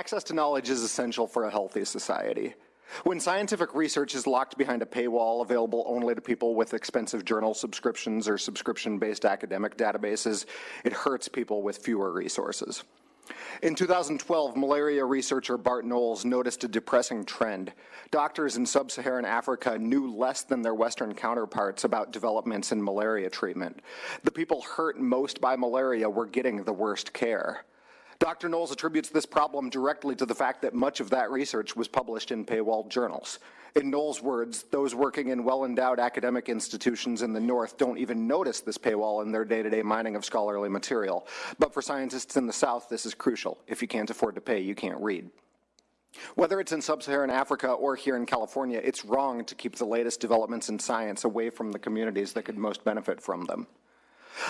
Access to knowledge is essential for a healthy society. When scientific research is locked behind a paywall available only to people with expensive journal subscriptions or subscription-based academic databases, it hurts people with fewer resources. In 2012, malaria researcher Bart Knols noticed a depressing trend. Doctors in sub-Saharan Africa knew less than their Western counterparts about developments in malaria treatment. The people hurt most by malaria were getting the worst care. Dr. Knols attributes this problem directly to the fact that much of that research was published in paywalled journals. In Knols' words, those working in well-endowed academic institutions in the North don't even notice this paywall in their day-to-day -day mining of scholarly material. But for scientists in the South, this is crucial. If you can't afford to pay, you can't read. Whether it's in sub-Saharan Africa or here in California, it's wrong to keep the latest developments in science away from the communities that could most benefit from them.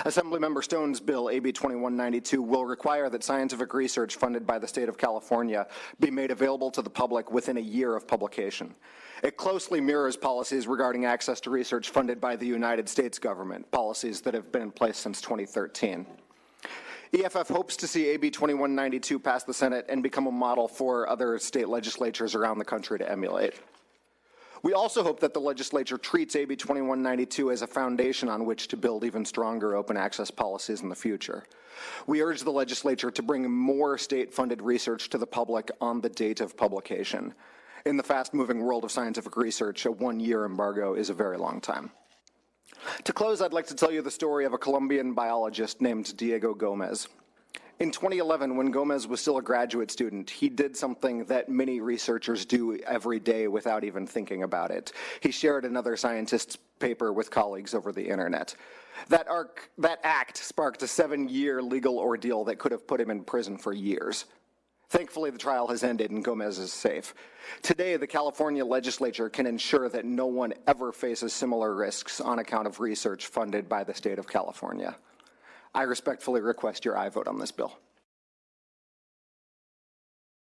Assemblymember Stone's bill, AB 2192, will require that scientific research funded by the state of California be made available to the public within a year of publication. It closely mirrors policies regarding access to research funded by the United States government, policies that have been in place since 2013. EFF hopes to see AB 2192 pass the Senate and become a model for other state legislatures around the country to emulate. We also hope that the legislature treats AB 2192 as a foundation on which to build even stronger open access policies in the future. We urge the legislature to bring more state-funded research to the public on the date of publication. In the fast-moving world of scientific research, a one-year embargo is a very long time. To close, I'd like to tell you the story of a Colombian biologist named Diego Gomez. In 2011, when Gomez was still a graduate student, he did something that many researchers do every day without even thinking about it. He shared another scientist's paper with colleagues over the internet. That, arc, that act sparked a seven-year legal ordeal that could have put him in prison for years. Thankfully, the trial has ended and Gomez is safe. Today, the California legislature can ensure that no one ever faces similar risks on account of research funded by the state of California. I respectfully request your aye vote on this bill.